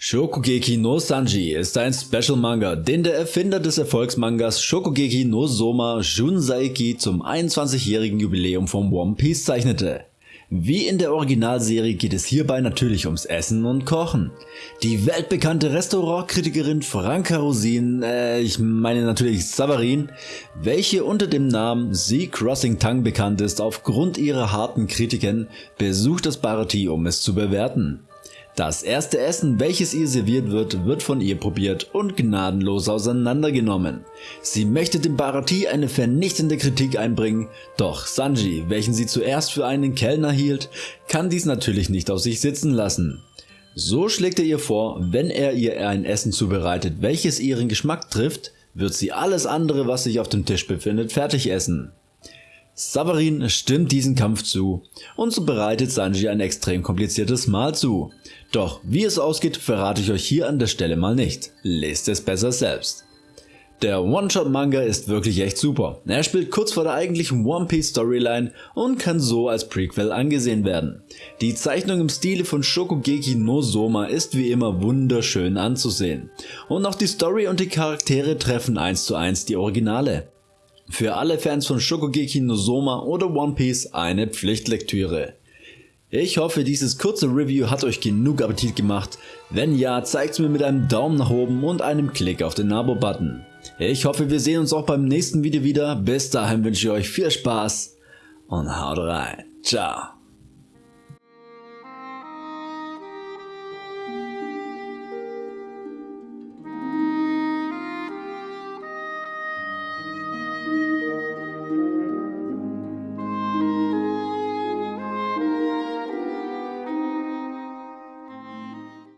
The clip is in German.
Shokugeki no Sanji ist ein Special Manga, den der Erfinder des Erfolgsmangas Shokugeki no Soma Jun Saiki zum 21-jährigen Jubiläum von One Piece zeichnete. Wie in der Originalserie geht es hierbei natürlich ums Essen und Kochen. Die weltbekannte Restaurantkritikerin Franka Rosin, äh, ich meine natürlich Savarin, welche unter dem Namen Sea Crossing Tongue bekannt ist aufgrund ihrer harten Kritiken, besucht das Barati um es zu bewerten. Das erste Essen, welches ihr serviert wird, wird von ihr probiert und gnadenlos auseinandergenommen. Sie möchte dem Bharati eine vernichtende Kritik einbringen, doch Sanji, welchen sie zuerst für einen Kellner hielt, kann dies natürlich nicht auf sich sitzen lassen. So schlägt er ihr vor, wenn er ihr ein Essen zubereitet, welches ihren Geschmack trifft, wird sie alles andere, was sich auf dem Tisch befindet, fertig essen. Savarin stimmt diesen Kampf zu und so bereitet Sanji ein extrem kompliziertes Mahl zu. Doch wie es ausgeht verrate ich euch hier an der Stelle mal nicht, lest es besser selbst. Der One-Shot-Manga ist wirklich echt super. Er spielt kurz vor der eigentlichen One Piece Storyline und kann so als Prequel angesehen werden. Die Zeichnung im Stile von Shokugeki no Soma ist wie immer wunderschön anzusehen. Und auch die Story und die Charaktere treffen eins zu eins die Originale. Für alle Fans von Shokugeki no Soma oder One Piece eine Pflichtlektüre. Ich hoffe dieses kurze Review hat euch genug Appetit gemacht, wenn ja zeigt's mir mit einem Daumen nach oben und einem Klick auf den Abo-Button. Ich hoffe wir sehen uns auch beim nächsten Video wieder, bis dahin wünsche ich euch viel Spaß und haut rein, ciao.